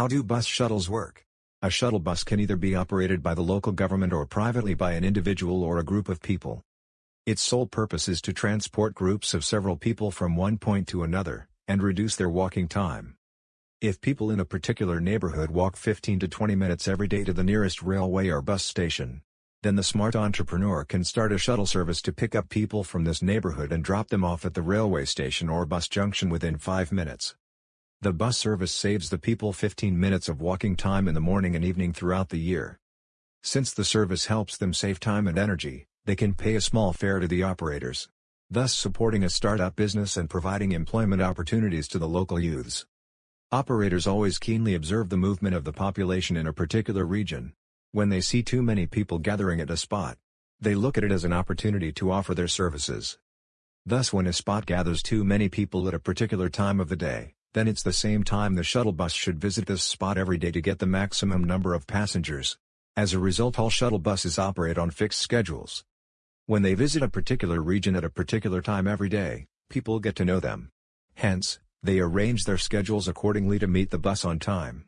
How do bus shuttles work? A shuttle bus can either be operated by the local government or privately by an individual or a group of people. Its sole purpose is to transport groups of several people from one point to another, and reduce their walking time. If people in a particular neighborhood walk 15 to 20 minutes every day to the nearest railway or bus station, then the smart entrepreneur can start a shuttle service to pick up people from this neighborhood and drop them off at the railway station or bus junction within 5 minutes. The bus service saves the people 15 minutes of walking time in the morning and evening throughout the year. Since the service helps them save time and energy, they can pay a small fare to the operators, thus supporting a startup business and providing employment opportunities to the local youths. Operators always keenly observe the movement of the population in a particular region. When they see too many people gathering at a spot, they look at it as an opportunity to offer their services. Thus when a spot gathers too many people at a particular time of the day, then it's the same time the shuttle bus should visit this spot every day to get the maximum number of passengers. As a result all shuttle buses operate on fixed schedules. When they visit a particular region at a particular time every day, people get to know them. Hence, they arrange their schedules accordingly to meet the bus on time.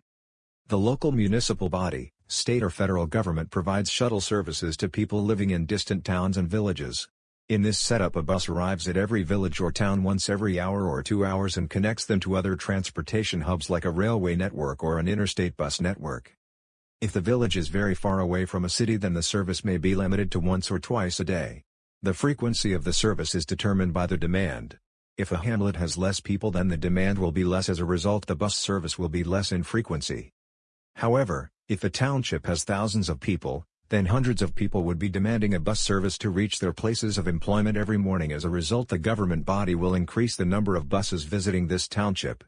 The local municipal body, state or federal government provides shuttle services to people living in distant towns and villages. In this setup a bus arrives at every village or town once every hour or two hours and connects them to other transportation hubs like a railway network or an interstate bus network. If the village is very far away from a city then the service may be limited to once or twice a day. The frequency of the service is determined by the demand. If a hamlet has less people then the demand will be less as a result the bus service will be less in frequency. However, if a township has thousands of people, then hundreds of people would be demanding a bus service to reach their places of employment every morning as a result the government body will increase the number of buses visiting this township.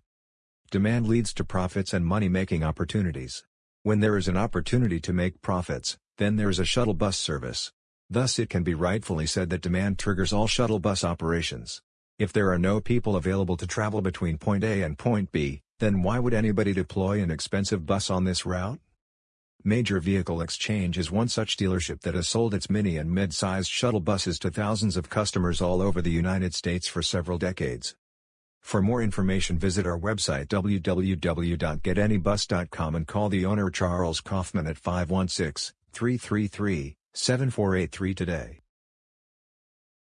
Demand leads to profits and money-making opportunities. When there is an opportunity to make profits, then there is a shuttle bus service. Thus it can be rightfully said that demand triggers all shuttle bus operations. If there are no people available to travel between point A and point B, then why would anybody deploy an expensive bus on this route? Major Vehicle Exchange is one such dealership that has sold its mini and mid-sized shuttle buses to thousands of customers all over the United States for several decades. For more information visit our website www.getanybus.com and call the owner Charles Kaufman at 516-333-7483 today.